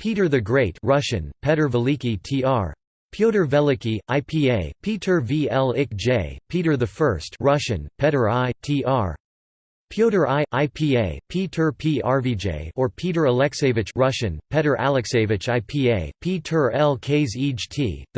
Peter the Great Russian, Petr Veliki tr. Pyotr Veliki, IPA, Peter Vlik Peter I Russian, Petr I, tr. Pyotr I, IPA, Peter P. Or Peter Alexeyevich Russian, Petr Alexeyevich IPA, Peter L.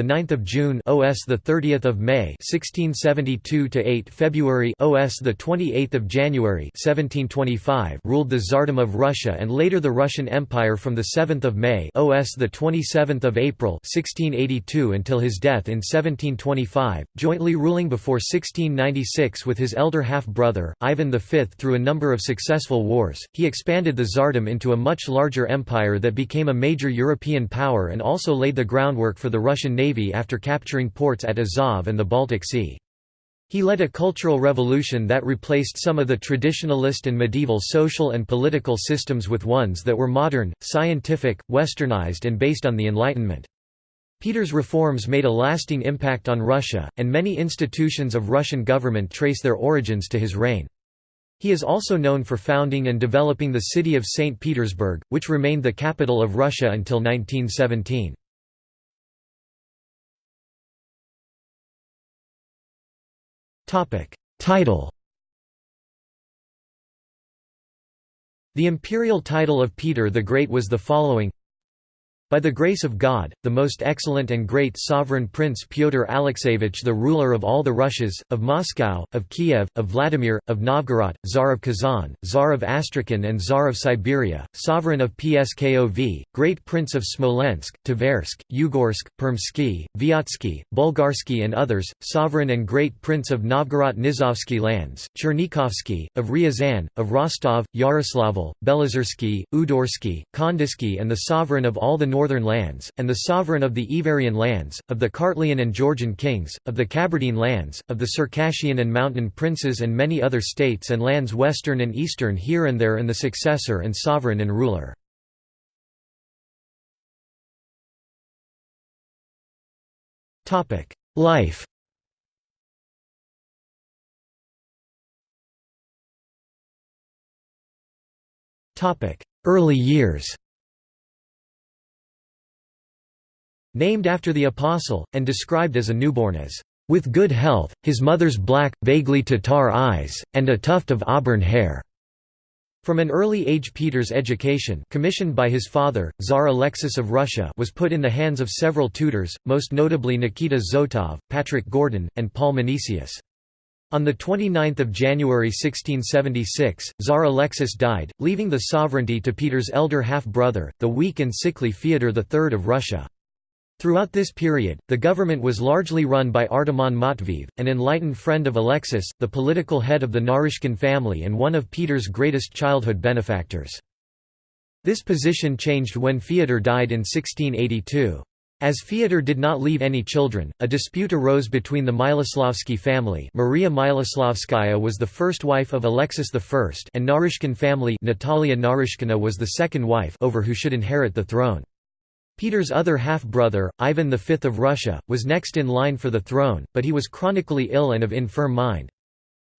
9th of June OS the 30th of May 1672 to 8 February OS the 28th of January 1725 ruled the Tsardom of Russia and later the Russian Empire from the 7th of May OS the 27th of April 1682 until his death in 1725, jointly ruling before 1696 with his elder half-brother Ivan V through a number of successful wars, he expanded the Tsardom into a much larger empire that became a major European power and also laid the groundwork for the Russian navy after capturing ports at Azov and the Baltic Sea. He led a cultural revolution that replaced some of the traditionalist and medieval social and political systems with ones that were modern, scientific, westernized and based on the Enlightenment. Peter's reforms made a lasting impact on Russia, and many institutions of Russian government trace their origins to his reign. He is also known for founding and developing the city of St. Petersburg, which remained the capital of Russia until 1917. Title The imperial title of Peter the Great was the following by the grace of God, the most excellent and great sovereign Prince Pyotr Alexeyevich the ruler of all the Russias, of Moscow, of Kiev, of Vladimir, of Novgorod, Tsar of Kazan, Tsar of Astrakhan and Tsar of Siberia, sovereign of Pskov, great Prince of Smolensk, Tversk, Ugorsk, Permsky, Vyatsky, Bulgarsky and others, sovereign and great Prince of Novgorod Nizovsky lands, Chernikovsky, of Ryazan, of Rostov, Yaroslavl, Belazarsky, Udorsky, Kondysky and the sovereign of all the north northern lands, and the sovereign of the Iverian lands, of the Kartlian and Georgian kings, of the Cabardine lands, of the Circassian and mountain princes and many other states and lands western and eastern here and there and the successor and sovereign and ruler. Life Early years Named after the Apostle, and described as a newborn as, "...with good health, his mother's black, vaguely Tatar eyes, and a tuft of auburn hair." From an early age Peter's education commissioned by his father, Tsar Alexis of Russia was put in the hands of several tutors, most notably Nikita Zotov, Patrick Gordon, and Paul Menesius. On 29 January 1676, Tsar Alexis died, leaving the sovereignty to Peter's elder half-brother, the weak and sickly Fyodor III of Russia. Throughout this period, the government was largely run by Artemon Matveev, an enlightened friend of Alexis, the political head of the Narishkin family and one of Peter's greatest childhood benefactors. This position changed when Fyodor died in 1682. As Fyodor did not leave any children, a dispute arose between the Miloslavsky family Maria Miloslavskaya was the first wife of Alexis I and Narishkin family Natalia Narishkina was the second wife over who should inherit the throne. Peter's other half-brother, Ivan V of Russia, was next in line for the throne, but he was chronically ill and of infirm mind.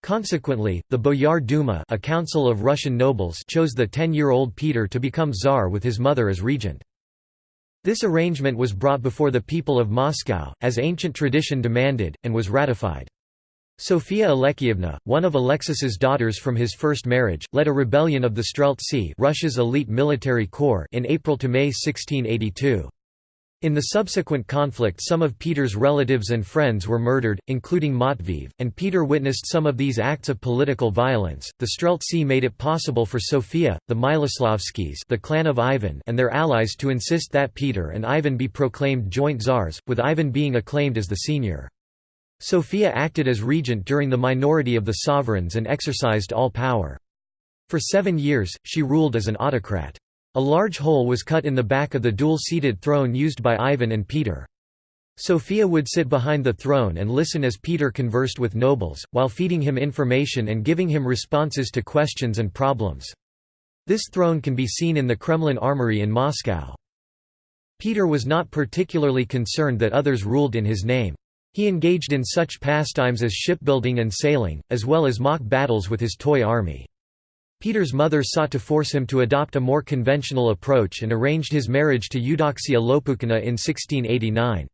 Consequently, the Boyar Duma a council of Russian nobles chose the ten-year-old Peter to become tsar with his mother as regent. This arrangement was brought before the people of Moscow, as ancient tradition demanded, and was ratified. Sophia Alekseyevna, one of Alexis's daughters from his first marriage, led a rebellion of the Streltsy Russia's elite military corps in April to May 1682. In the subsequent conflict some of Peter's relatives and friends were murdered, including Matveev, and Peter witnessed some of these acts of political violence. The Streltsy made it possible for Sophia, the Miloslavskis the clan of Ivan and their allies to insist that Peter and Ivan be proclaimed joint czars, with Ivan being acclaimed as the senior. Sophia acted as regent during the minority of the sovereigns and exercised all power. For seven years, she ruled as an autocrat. A large hole was cut in the back of the dual-seated throne used by Ivan and Peter. Sophia would sit behind the throne and listen as Peter conversed with nobles, while feeding him information and giving him responses to questions and problems. This throne can be seen in the Kremlin Armory in Moscow. Peter was not particularly concerned that others ruled in his name. He engaged in such pastimes as shipbuilding and sailing, as well as mock battles with his toy army. Peter's mother sought to force him to adopt a more conventional approach and arranged his marriage to Eudoxia Lopukhina in 1689.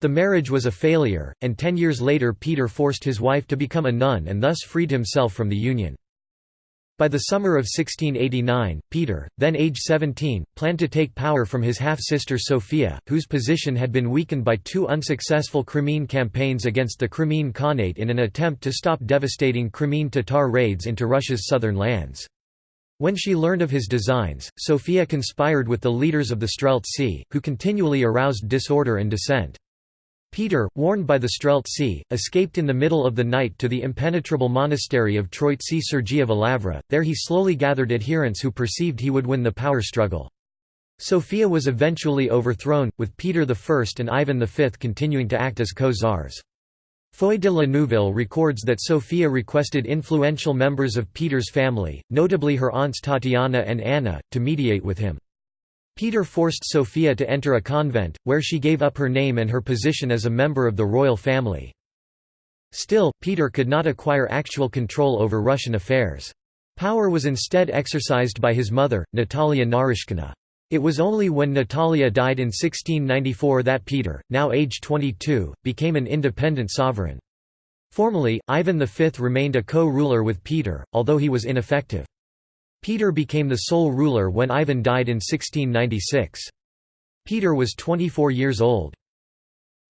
The marriage was a failure, and ten years later Peter forced his wife to become a nun and thus freed himself from the union. By the summer of 1689, Peter, then age 17, planned to take power from his half-sister Sophia, whose position had been weakened by two unsuccessful Crimean campaigns against the Crimean Khanate in an attempt to stop devastating Crimean Tatar raids into Russia's southern lands. When she learned of his designs, Sophia conspired with the leaders of the Streltsy, who continually aroused disorder and dissent. Peter, warned by the Streltsy, escaped in the middle of the night to the impenetrable monastery of Troitsi Sergievo there he slowly gathered adherents who perceived he would win the power struggle. Sophia was eventually overthrown, with Peter I and Ivan V continuing to act as co-czars. Foy de la Neuville records that Sophia requested influential members of Peter's family, notably her aunts Tatiana and Anna, to mediate with him. Peter forced Sophia to enter a convent, where she gave up her name and her position as a member of the royal family. Still, Peter could not acquire actual control over Russian affairs. Power was instead exercised by his mother, Natalia Narishkina. It was only when Natalia died in 1694 that Peter, now aged 22, became an independent sovereign. Formally, Ivan V remained a co-ruler with Peter, although he was ineffective. Peter became the sole ruler when Ivan died in 1696. Peter was 24 years old.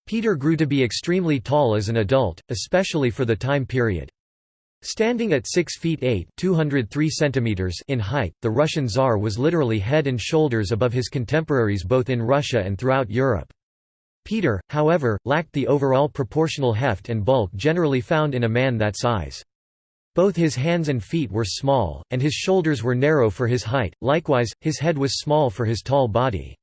Peter grew to be extremely tall as an adult, especially for the time period. Standing at 6 feet 8 203 centimeters in height, the Russian Tsar was literally head and shoulders above his contemporaries both in Russia and throughout Europe. Peter, however, lacked the overall proportional heft and bulk generally found in a man that size. Both his hands and feet were small, and his shoulders were narrow for his height, likewise, his head was small for his tall body.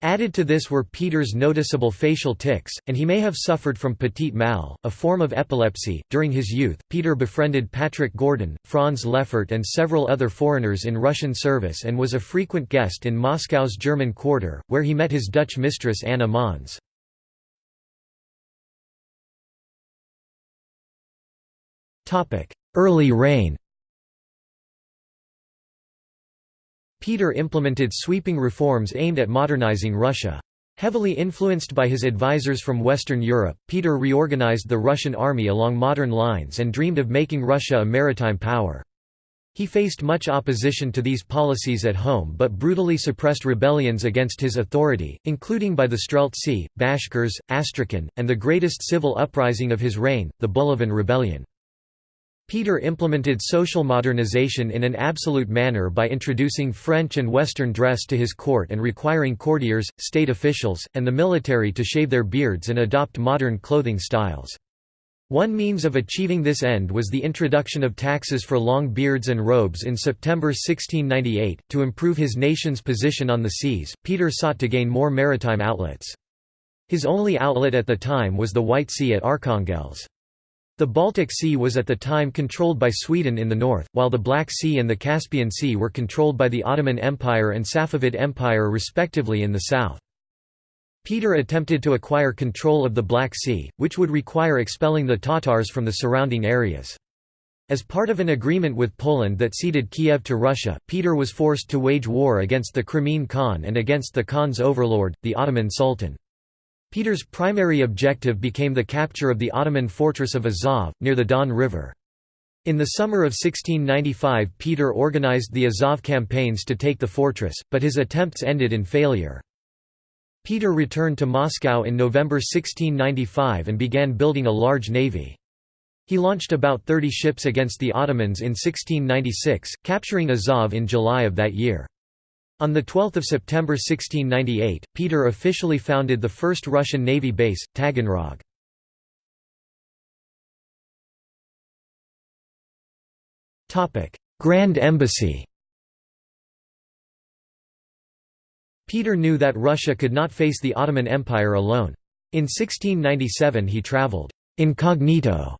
Added to this were Peter's noticeable facial tics, and he may have suffered from petit mal, a form of epilepsy. During his youth, Peter befriended Patrick Gordon, Franz Lefort, and several other foreigners in Russian service and was a frequent guest in Moscow's German quarter, where he met his Dutch mistress Anna Mons. Early reign Peter implemented sweeping reforms aimed at modernizing Russia. Heavily influenced by his advisors from Western Europe, Peter reorganized the Russian army along modern lines and dreamed of making Russia a maritime power. He faced much opposition to these policies at home but brutally suppressed rebellions against his authority, including by the Streltsy, Bashkirs, Astrakhan, and the greatest civil uprising of his reign, the Bulavin Rebellion. Peter implemented social modernization in an absolute manner by introducing French and Western dress to his court and requiring courtiers, state officials, and the military to shave their beards and adopt modern clothing styles. One means of achieving this end was the introduction of taxes for long beards and robes in September 1698. To improve his nation's position on the seas, Peter sought to gain more maritime outlets. His only outlet at the time was the White Sea at Arkhangelsk. The Baltic Sea was at the time controlled by Sweden in the north, while the Black Sea and the Caspian Sea were controlled by the Ottoman Empire and Safavid Empire respectively in the south. Peter attempted to acquire control of the Black Sea, which would require expelling the Tatars from the surrounding areas. As part of an agreement with Poland that ceded Kiev to Russia, Peter was forced to wage war against the Crimean Khan and against the Khan's overlord, the Ottoman Sultan. Peter's primary objective became the capture of the Ottoman fortress of Azov, near the Don River. In the summer of 1695 Peter organized the Azov campaigns to take the fortress, but his attempts ended in failure. Peter returned to Moscow in November 1695 and began building a large navy. He launched about 30 ships against the Ottomans in 1696, capturing Azov in July of that year. On 12 September 1698, Peter officially founded the first Russian Navy base, Taganrog. Grand Embassy Peter knew that Russia could not face the Ottoman Empire alone. In 1697 he travelled «incognito»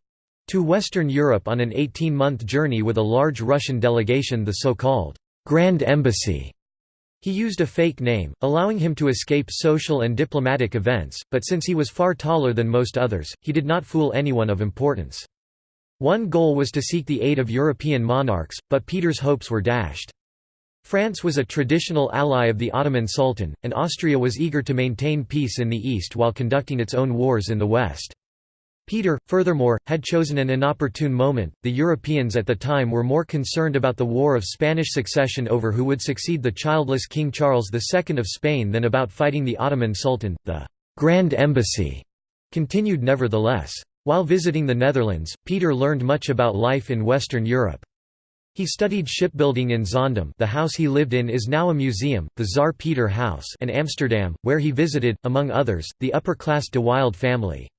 to Western Europe on an 18-month journey with a large Russian delegation the so-called «Grand Embassy» He used a fake name, allowing him to escape social and diplomatic events, but since he was far taller than most others, he did not fool anyone of importance. One goal was to seek the aid of European monarchs, but Peter's hopes were dashed. France was a traditional ally of the Ottoman Sultan, and Austria was eager to maintain peace in the east while conducting its own wars in the west. Peter, furthermore, had chosen an inopportune moment. The Europeans at the time were more concerned about the War of Spanish Succession over who would succeed the childless King Charles II of Spain than about fighting the Ottoman Sultan. The Grand Embassy continued nevertheless. While visiting the Netherlands, Peter learned much about life in Western Europe. He studied shipbuilding in Zaandam the house he lived in is now a museum, the Tsar Peter House and Amsterdam, where he visited, among others, the upper-class de Wilde family.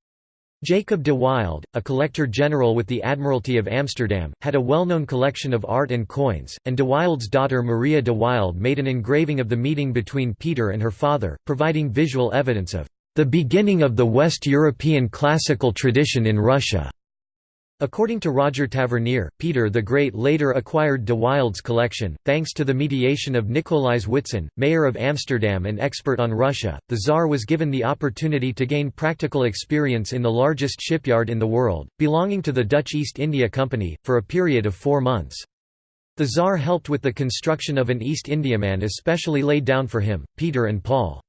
Jacob de Wilde, a collector general with the Admiralty of Amsterdam, had a well-known collection of art and coins, and de Wilde's daughter Maria de Wilde made an engraving of the meeting between Peter and her father, providing visual evidence of the beginning of the West European classical tradition in Russia. According to Roger Tavernier, Peter the Great later acquired de Wilde's collection, thanks to the mediation of Nicolaes Witsen, mayor of Amsterdam and expert on Russia. The Tsar was given the opportunity to gain practical experience in the largest shipyard in the world, belonging to the Dutch East India Company, for a period of four months. The Tsar helped with the construction of an East Indiaman especially laid down for him, Peter and Paul.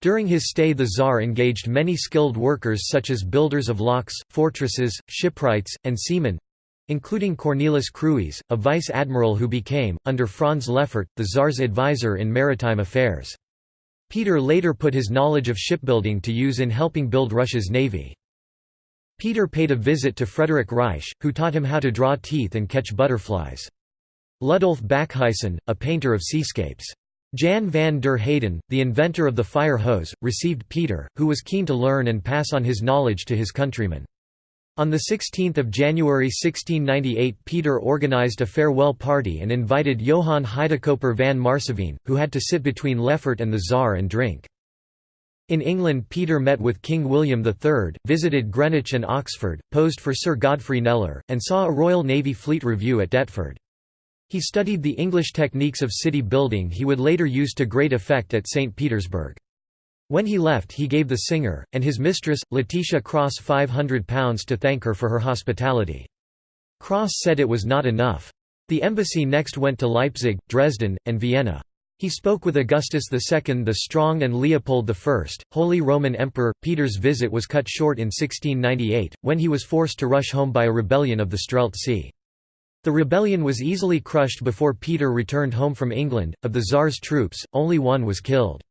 During his stay the Tsar engaged many skilled workers such as builders of locks, fortresses, shipwrights, and seamen—including Cornelis Cruys, a vice-admiral who became, under Franz Lefort, the Tsar's advisor in maritime affairs. Peter later put his knowledge of shipbuilding to use in helping build Russia's navy. Peter paid a visit to Frederick Ruysch, who taught him how to draw teeth and catch butterflies. Ludolf Backhuijsen, a painter of seascapes. Jan van der Heyden, the inventor of the fire hose, received Peter, who was keen to learn and pass on his knowledge to his countrymen. On 16 January 1698 Peter organized a farewell party and invited Johann Huydecoper van Maarsseveen, who had to sit between Lefort and the Tsar and drink. In England Peter met with King William III, visited Greenwich and Oxford, posed for Sir Godfrey Kneller, and saw a Royal Navy Fleet Review at Deptford. He studied the English techniques of city building he would later use to great effect at St. Petersburg. When he left he gave the singer, and his mistress, Letitia Cross £500 to thank her for her hospitality. Cross said it was not enough. The embassy next went to Leipzig, Dresden, and Vienna. He spoke with Augustus II the Strong and Leopold I, Holy Roman Emperor. Peter's visit was cut short in 1698, when he was forced to rush home by a rebellion of the Streltsy. The rebellion was easily crushed before Peter returned home from England. Of the Tsar's troops, only one was killed.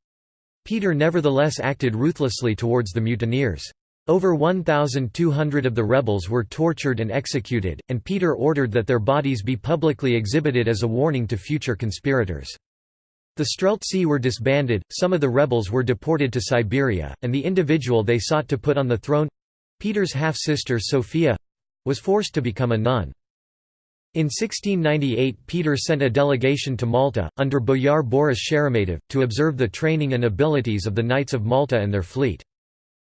Peter nevertheless acted ruthlessly towards the mutineers. Over 1,200 of the rebels were tortured and executed, and Peter ordered that their bodies be publicly exhibited as a warning to future conspirators. The Streltsy were disbanded, some of the rebels were deported to Siberia, and the individual they sought to put on the throne—Peter's half-sister Sophia—was forced to become a nun. In 1698 Peter sent a delegation to Malta, under Boyar Boris Sheremetyev, to observe the training and abilities of the Knights of Malta and their fleet.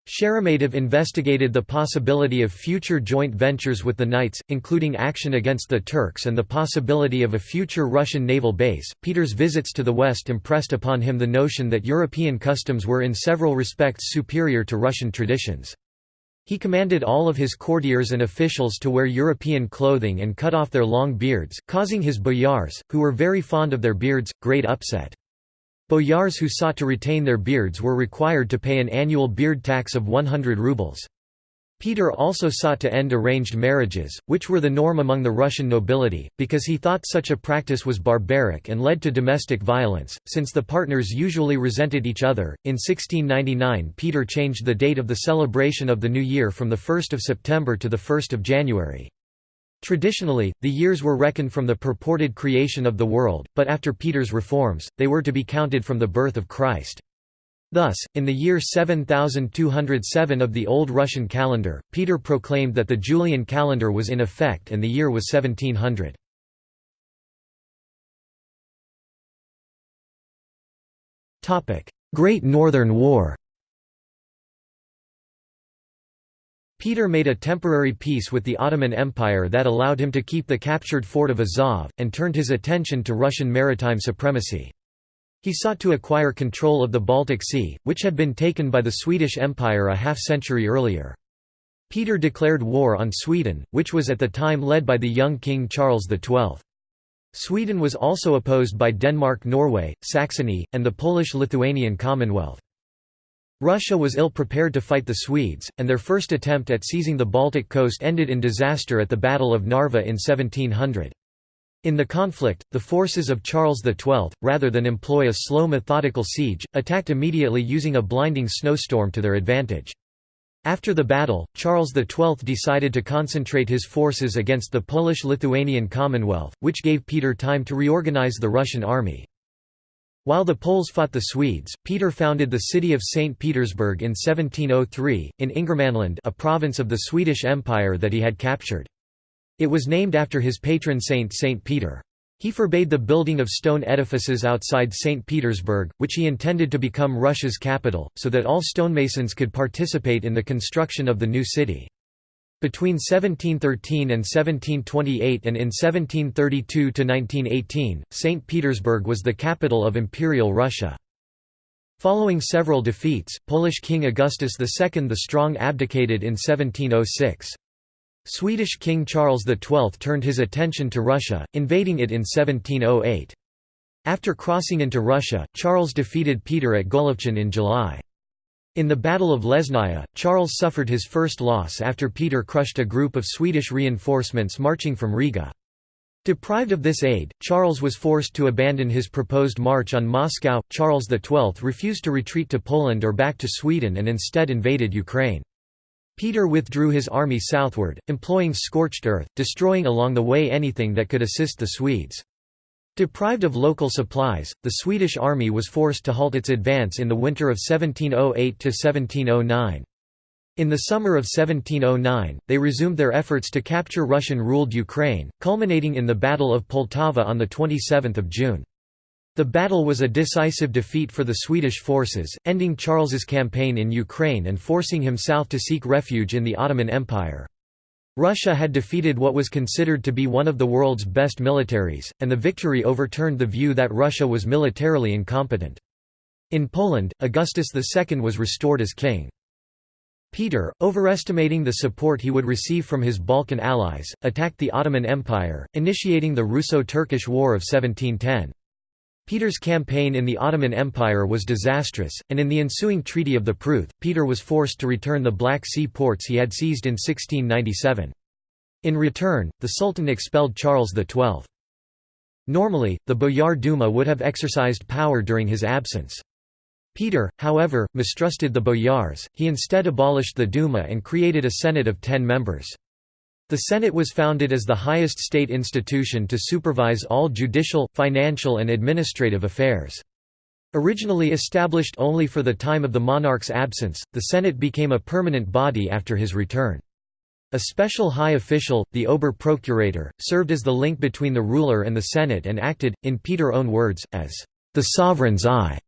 Sheremetyev investigated the possibility of future joint ventures with the Knights, including action against the Turks and the possibility of a future Russian naval base. Peter's visits to the West impressed upon him the notion that European customs were in several respects superior to Russian traditions. He commanded all of his courtiers and officials to wear European clothing and cut off their long beards, causing his boyars, who were very fond of their beards, great upset. Boyars who sought to retain their beards were required to pay an annual beard tax of 100 rubles. Peter also sought to end arranged marriages, which were the norm among the Russian nobility, because he thought such a practice was barbaric and led to domestic violence, since the partners usually resented each other. In 1699, Peter changed the date of the celebration of the new year from the 1st of September to the 1st of January. Traditionally, the years were reckoned from the purported creation of the world, but after Peter's reforms, they were to be counted from the birth of Christ. Thus, in the year 7207 of the Old Russian calendar, Peter proclaimed that the Julian calendar was in effect and the year was 1700. Great Northern War Peter made a temporary peace with the Ottoman Empire that allowed him to keep the captured fort of Azov, and turned his attention to Russian maritime supremacy. He sought to acquire control of the Baltic Sea, which had been taken by the Swedish Empire a half-century earlier. Peter declared war on Sweden, which was at the time led by the young King Charles XII. Sweden was also opposed by Denmark Norway, Saxony, and the Polish-Lithuanian Commonwealth. Russia was ill-prepared to fight the Swedes, and their first attempt at seizing the Baltic coast ended in disaster at the Battle of Narva in 1700. In the conflict, the forces of Charles XII, rather than employ a slow methodical siege, attacked immediately using a blinding snowstorm to their advantage. After the battle, Charles XII decided to concentrate his forces against the Polish-Lithuanian Commonwealth, which gave Peter time to reorganize the Russian army. While the Poles fought the Swedes, Peter founded the city of St. Petersburg in 1703, in Ingermanland a province of the Swedish Empire that he had captured. It was named after his patron saint St. Peter. He forbade the building of stone edifices outside St. Petersburg, which he intended to become Russia's capital, so that all stonemasons could participate in the construction of the new city. Between 1713 and 1728 and in 1732–1918, St. Petersburg was the capital of Imperial Russia. Following several defeats, Polish King Augustus II the Strong abdicated in 1706. Swedish King Charles XII turned his attention to Russia, invading it in 1708. After crossing into Russia, Charles defeated Peter at Golovchin in July. In the Battle of Lesnaya, Charles suffered his first loss after Peter crushed a group of Swedish reinforcements marching from Riga. Deprived of this aid, Charles was forced to abandon his proposed march on Moscow. Charles XII refused to retreat to Poland or back to Sweden and instead invaded Ukraine. Peter withdrew his army southward, employing scorched earth, destroying along the way anything that could assist the Swedes. Deprived of local supplies, the Swedish army was forced to halt its advance in the winter of 1708–1709. In the summer of 1709, they resumed their efforts to capture Russian-ruled Ukraine, culminating in the Battle of Poltava on 27 June. The battle was a decisive defeat for the Swedish forces, ending Charles's campaign in Ukraine and forcing him south to seek refuge in the Ottoman Empire. Russia had defeated what was considered to be one of the world's best militaries, and the victory overturned the view that Russia was militarily incompetent. In Poland, Augustus II was restored as king. Peter, overestimating the support he would receive from his Balkan allies, attacked the Ottoman Empire, initiating the Russo-Turkish War of 1710. Peter's campaign in the Ottoman Empire was disastrous, and in the ensuing Treaty of the Pruth, Peter was forced to return the Black Sea ports he had seized in 1697. In return, the Sultan expelled Charles XII. Normally, the Boyar Duma would have exercised power during his absence. Peter, however, mistrusted the boyars, he instead abolished the Duma and created a Senate of ten members. The Senate was founded as the highest state institution to supervise all judicial, financial and administrative affairs. Originally established only for the time of the monarch's absence, the Senate became a permanent body after his return. A special high official, the Ober-Procurator, served as the link between the ruler and the Senate and acted, in Peter's own words, as the sovereign's eye.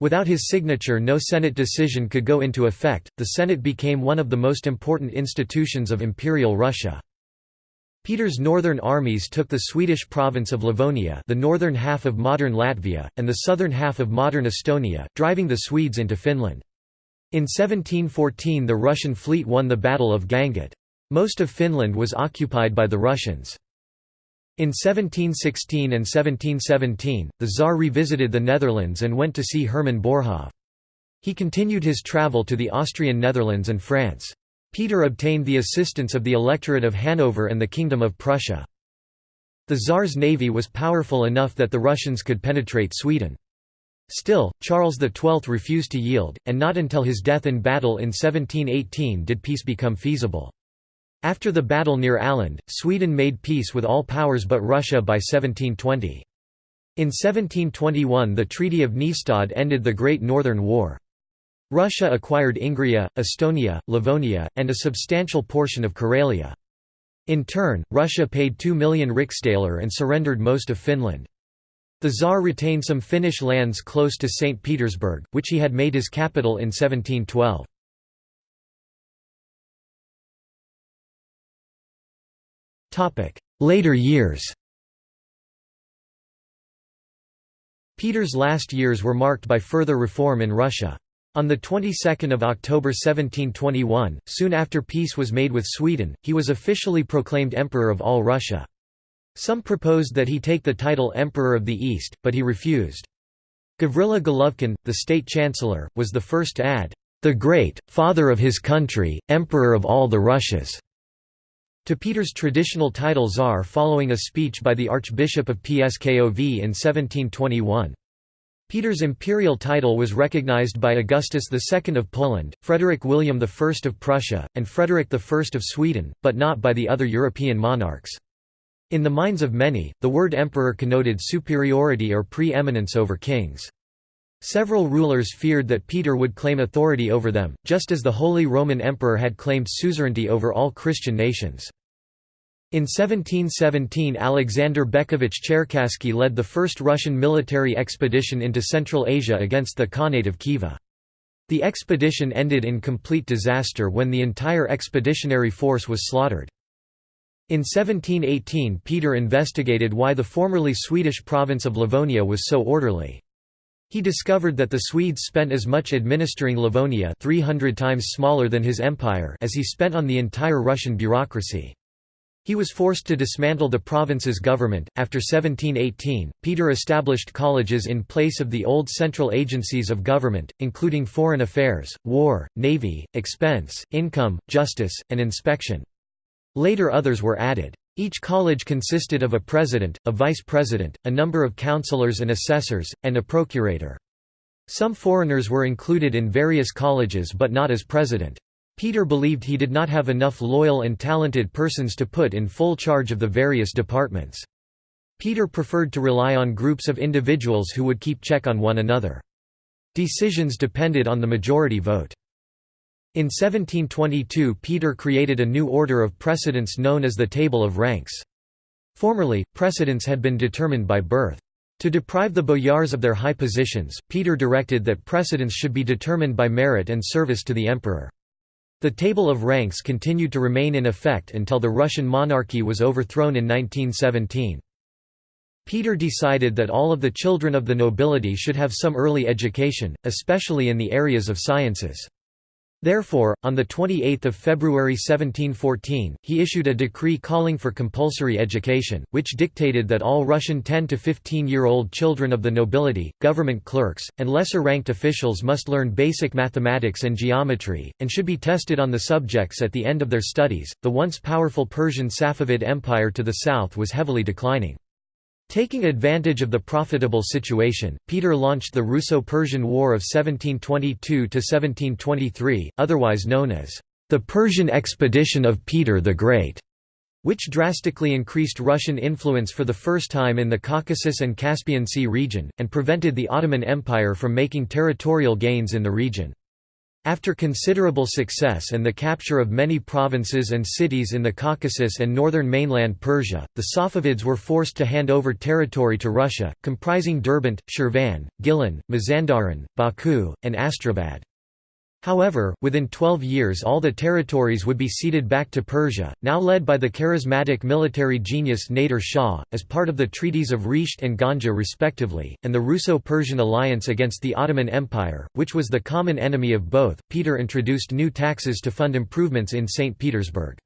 Without his signature no Senate decision could go into effect. The Senate became one of the most important institutions of Imperial Russia. Peter's northern armies took the Swedish province of Livonia the northern half of modern Latvia, and the southern half of modern Estonia, driving the Swedes into Finland. In 1714 the Russian fleet won the Battle of Gangut. Most of Finland was occupied by the Russians. In 1716 and 1717, the Tsar revisited the Netherlands and went to see Hermann Boerhaave. He continued his travel to the Austrian Netherlands and France. Peter obtained the assistance of the Electorate of Hanover and the Kingdom of Prussia. The Tsar's navy was powerful enough that the Russians could penetrate Sweden. Still, Charles XII refused to yield, and not until his death in battle in 1718 did peace become feasible. After the battle near Åland, Sweden made peace with all powers but Russia by 1720. In 1721 the Treaty of Nystad ended the Great Northern War. Russia acquired Ingria, Estonia, Livonia, and a substantial portion of Karelia. In turn, Russia paid 2 million riksdaler and surrendered most of Finland. The Tsar retained some Finnish lands close to St. Petersburg, which he had made his capital in 1712. Later years Peter's last years were marked by further reform in Russia. On the 22nd of October 1721, soon after peace was made with Sweden, he was officially proclaimed Emperor of all Russia. Some proposed that he take the title Emperor of the East, but he refused. Gavrila Golovkin, the state chancellor, was the first to add, "...the great, father of his country, emperor of all the Russias." To Peter's traditional title Tsar following a speech by the Archbishop of Pskov in 1721. Peter's imperial title was recognized by Augustus II of Poland, Frederick William I of Prussia, and Frederick I of Sweden, but not by the other European monarchs. In the minds of many, the word emperor connoted superiority or pre-eminence over kings. Several rulers feared that Peter would claim authority over them, just as the Holy Roman Emperor had claimed suzerainty over all Christian nations. In 1717 Alexander Bekovich Cherkassky led the first Russian military expedition into Central Asia against the Khanate of Khiva. The expedition ended in complete disaster when the entire expeditionary force was slaughtered. In 1718 Peter investigated why the formerly Swedish province of Livonia was so orderly. He discovered that the Swedes spent as much administering Livonia 300 times smaller than his empire as he spent on the entire Russian bureaucracy. He was forced to dismantle the province's government. After 1718, Peter established colleges in place of the old central agencies of government, including foreign affairs, war, navy, expense, income, justice, and inspection. Later others were added. Each college consisted of a president, a vice president, a number of counselors and assessors, and a procurator. Some foreigners were included in various colleges but not as president. Peter believed he did not have enough loyal and talented persons to put in full charge of the various departments. Peter preferred to rely on groups of individuals who would keep check on one another. Decisions depended on the majority vote. In 1722 Peter created a new order of precedence known as the Table of Ranks. Formerly, precedence had been determined by birth. To deprive the boyars of their high positions, Peter directed that precedence should be determined by merit and service to the emperor. The table of ranks continued to remain in effect until the Russian monarchy was overthrown in 1917. Peter decided that all of the children of the nobility should have some early education, especially in the areas of sciences. Therefore, on 28 February 1714, he issued a decree calling for compulsory education, which dictated that all Russian 10 to 15-year-old children of the nobility, government clerks, and lesser-ranked officials must learn basic mathematics and geometry, and should be tested on the subjects at the end of their studies. The once powerful Persian Safavid Empire to the south was heavily declining. Taking advantage of the profitable situation, Peter launched the Russo-Persian War of 1722–1723, otherwise known as the Persian Expedition of Peter the Great, which drastically increased Russian influence for the first time in the Caucasus and Caspian Sea region, and prevented the Ottoman Empire from making territorial gains in the region. After considerable success and the capture of many provinces and cities in the Caucasus and northern mainland Persia, the Safavids were forced to hand over territory to Russia, comprising Derbent, Shirvan, Gilan, Mazandaran, Baku, and Astrabad. However, within 12 years all the territories would be ceded back to Persia, now led by the charismatic military genius Nader Shah, as part of the treaties of Resht and Ganja respectively, and the Russo-Persian alliance against the Ottoman Empire, which was the common enemy of both. Peter introduced new taxes to fund improvements in St. Petersburg.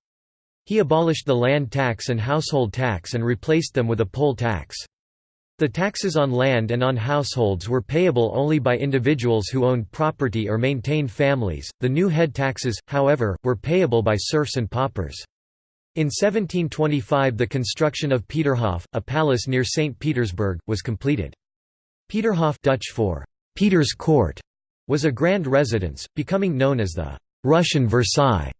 He abolished the land tax and household tax and replaced them with a poll tax. The taxes on land and on households were payable only by individuals who owned property or maintained families. The new head taxes, however, were payable by serfs and paupers. In 1725 the construction of Peterhof, a palace near St. Petersburg, was completed. Peterhof Dutch for Peter's Court was a grand residence, becoming known as the Russian Versailles.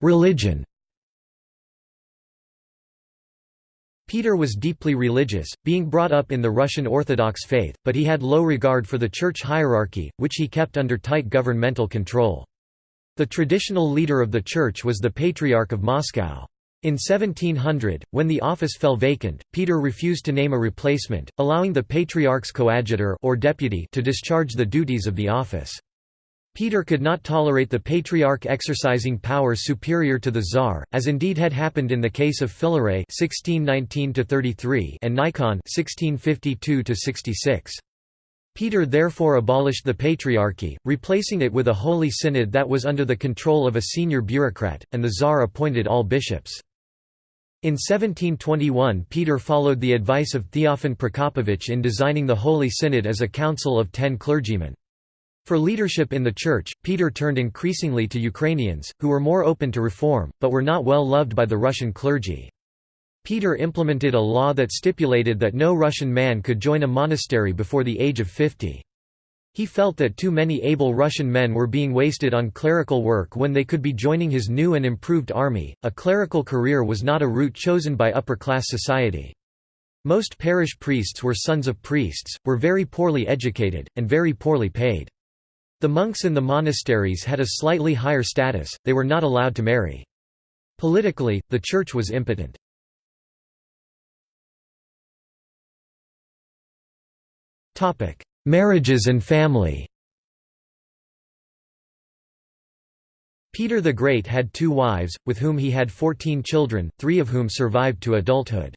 Religion Peter was deeply religious, being brought up in the Russian Orthodox faith, but he had low regard for the church hierarchy, which he kept under tight governmental control. The traditional leader of the church was the Patriarch of Moscow. In 1700, when the office fell vacant, Peter refused to name a replacement, allowing the Patriarch's coadjutor or deputy to discharge the duties of the office. Peter could not tolerate the Patriarch exercising power superior to the Tsar, as indeed had happened in the case of Filaret and Nikon Peter therefore abolished the Patriarchy, replacing it with a Holy Synod that was under the control of a senior bureaucrat, and the Tsar appointed all bishops. In 1721 Peter followed the advice of Theophan Prokopovich in designing the Holy Synod as a council of ten clergymen. For leadership in the Church, Peter turned increasingly to Ukrainians, who were more open to reform, but were not well loved by the Russian clergy. Peter implemented a law that stipulated that no Russian man could join a monastery before the age of 50. He felt that too many able Russian men were being wasted on clerical work when they could be joining his new and improved army. A clerical career was not a route chosen by upper class society. Most parish priests were sons of priests, were very poorly educated, and very poorly paid. The monks in the monasteries had a slightly higher status, they were not allowed to marry. Politically, the church was impotent. Marriages and family Peter the Great had two wives, with whom he had fourteen children, three of whom survived to adulthood.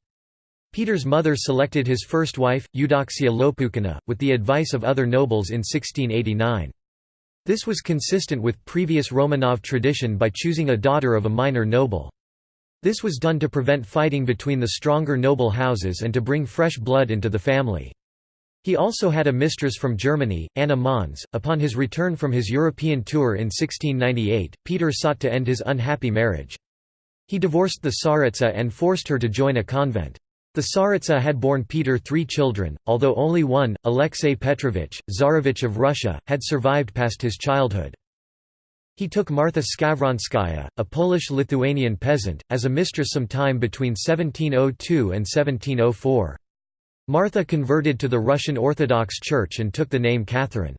Peter's mother selected his first wife, Eudoxia Lopukhina, with the advice of other nobles in 1689. This was consistent with previous Romanov tradition by choosing a daughter of a minor noble. This was done to prevent fighting between the stronger noble houses and to bring fresh blood into the family. He also had a mistress from Germany, Anna Mons. Upon his return from his European tour in 1698, Peter sought to end his unhappy marriage. He divorced the Tsaritsa and forced her to join a convent. The Tsaritsa had borne Peter three children, although only one, Alexei Petrovich, Tsarevich of Russia, had survived past his childhood. He took Martha Skavronskaya, a Polish-Lithuanian peasant, as a mistress some time between 1702 and 1704. Martha converted to the Russian Orthodox Church and took the name Catherine.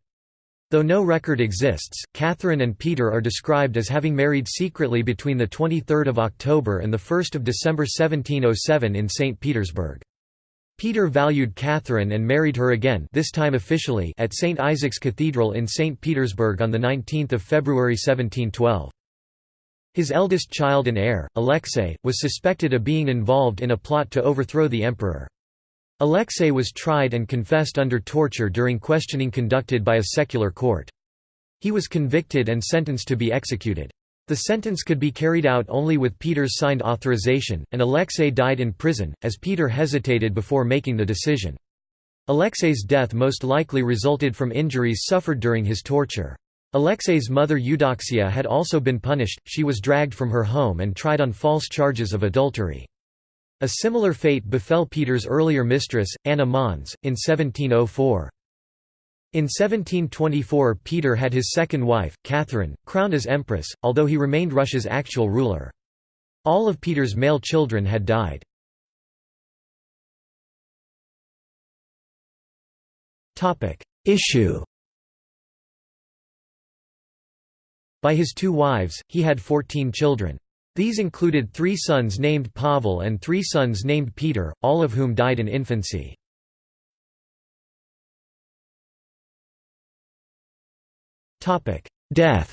Though no record exists, Catherine and Peter are described as having married secretly between 23 October and 1 December 1707 in St. Petersburg. Peter valued Catherine and married her again this time officially at St. Isaac's Cathedral in St. Petersburg on 19 February 1712. His eldest child and heir, Alexei, was suspected of being involved in a plot to overthrow the emperor. Alexei was tried and confessed under torture during questioning conducted by a secular court. He was convicted and sentenced to be executed. The sentence could be carried out only with Peter's signed authorization, and Alexei died in prison, as Peter hesitated before making the decision. Alexei's death most likely resulted from injuries suffered during his torture. Alexei's mother Eudoxia had also been punished, she was dragged from her home and tried on false charges of adultery. A similar fate befell Peter's earlier mistress, Anna Mons, in 1704. In 1724 Peter had his second wife, Catherine, crowned as empress, although he remained Russia's actual ruler. All of Peter's male children had died. Issue By his two wives, he had fourteen children. These included three sons named Pavel and three sons named Peter, all of whom died in infancy. Death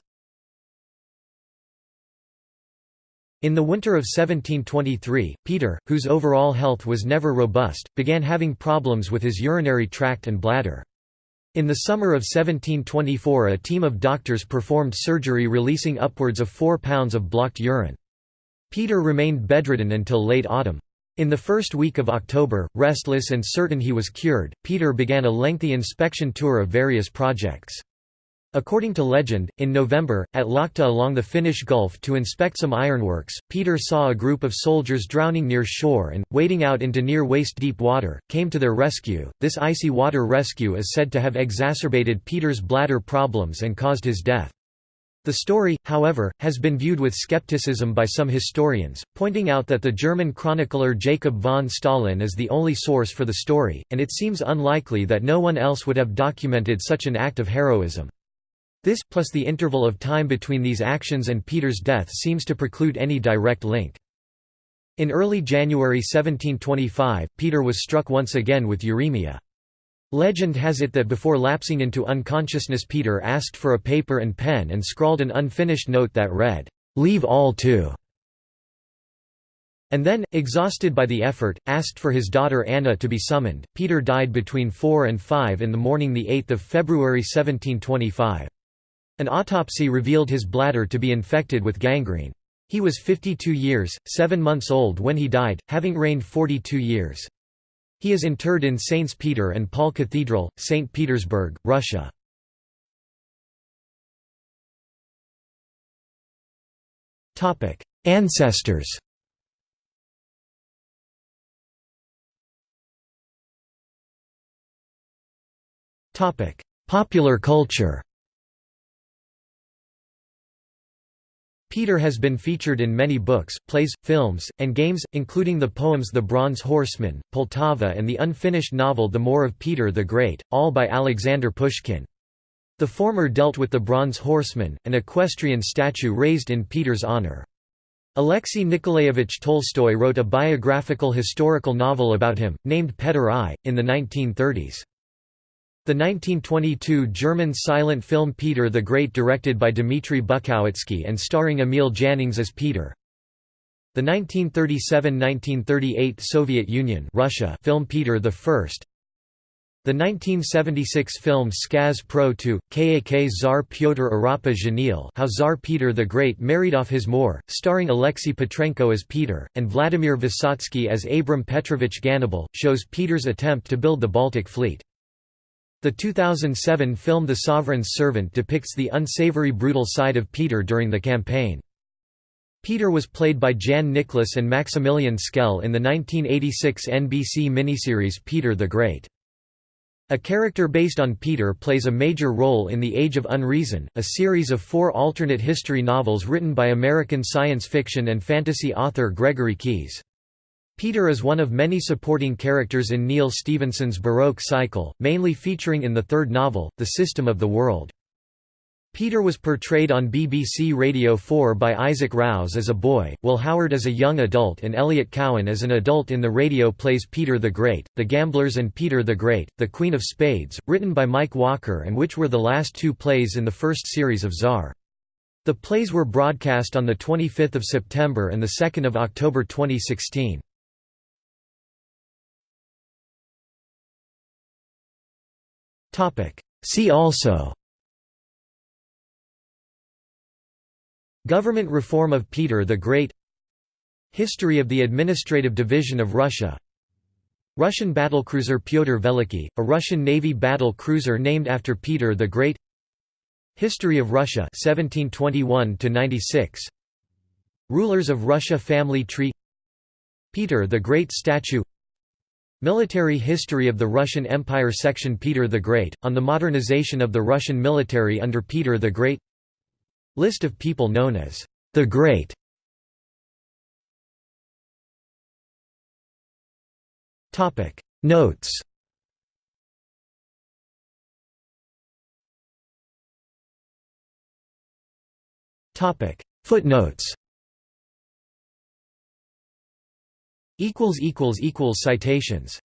In the winter of 1723, Peter, whose overall health was never robust, began having problems with his urinary tract and bladder. In the summer of 1724 a team of doctors performed surgery releasing upwards of 4 pounds of blocked urine. Peter remained bedridden until late autumn. In the first week of October, restless and certain he was cured, Peter began a lengthy inspection tour of various projects. According to legend, in November, at Lakhta along the Finnish Gulf to inspect some ironworks, Peter saw a group of soldiers drowning near shore and, wading out into near waist-deep water, came to their rescue. This icy water rescue is said to have exacerbated Peter's bladder problems and caused his death. The story, however, has been viewed with skepticism by some historians, pointing out that the German chronicler Jacob von Staehlin is the only source for the story, and it seems unlikely that no one else would have documented such an act of heroism. This, plus the interval of time between these actions and Peter's death seems to preclude any direct link. In early January 1725, Peter was struck once again with uremia. Legend has it that before lapsing into unconsciousness Peter asked for a paper and pen and scrawled an unfinished note that read, "'Leave all to' and then, exhausted by the effort, asked for his daughter Anna to be summoned. Peter died between 4 and 5 in the morning 8 February 1725. An autopsy revealed his bladder to be infected with gangrene. He was 52 years, 7 months old when he died, having reigned 42 years. He is interred in Saints Peter and Paul Cathedral, St. Petersburg, Russia. Ancestors Popular culture Peter has been featured in many books, plays, films, and games, including the poems The Bronze Horseman, Poltava and the unfinished novel The Moor of Peter the Great, all by Alexander Pushkin. The former dealt with the Bronze Horseman, an equestrian statue raised in Peter's honor. Alexei Nikolaevich Tolstoy wrote a biographical historical novel about him, named Peter I, in the 1930s. The 1922 German silent film Peter the Great directed by Dmitry Buchowetzki and starring Emil Jannings as Peter. The 1937–1938 Soviet Union Russia film Peter I. The 1976 film Skaz Pro 2, Kak Tsar Pyotr Arapa Zhenil How Tsar Peter the Great Married Off His Moor, starring Alexei Petrenko as Peter, and Vladimir Vysotsky as Abram Petrovich Gannibal, shows Peter's attempt to build the Baltic Fleet. The 2007 film The Sovereign's Servant depicts the unsavory brutal side of Peter during the campaign. Peter was played by Jan Niklas and Maximilian Schell in the 1986 NBC miniseries Peter the Great. A character based on Peter plays a major role in The Age of Unreason, a series of four alternate history novels written by American science fiction and fantasy author Gregory Keyes. Peter is one of many supporting characters in Neal Stephenson's Baroque cycle, mainly featuring in the third novel, The System of the World. Peter was portrayed on BBC Radio 4 by Isaac Rouse as a boy, Will Howard as a young adult and Elliot Cowan as an adult in the radio plays Peter the Great, The Gamblers and Peter the Great, The Queen of Spades, written by Mike Walker and which were the last two plays in the first series of Tsar. The plays were broadcast on 25 September and 2 October 2016. See also Government reform of Peter the Great History of the Administrative Division of Russia Russian battlecruiser Pyotr Veliky, a Russian Navy battle cruiser named after Peter the Great History of Russia 1721 96 Rulers of Russia family tree Peter the Great statue Military history of the Russian Empire Section Peter the Great, on the modernization of the Russian military under Peter the Great. List of people known as the Great. Notes. Footnotes Citations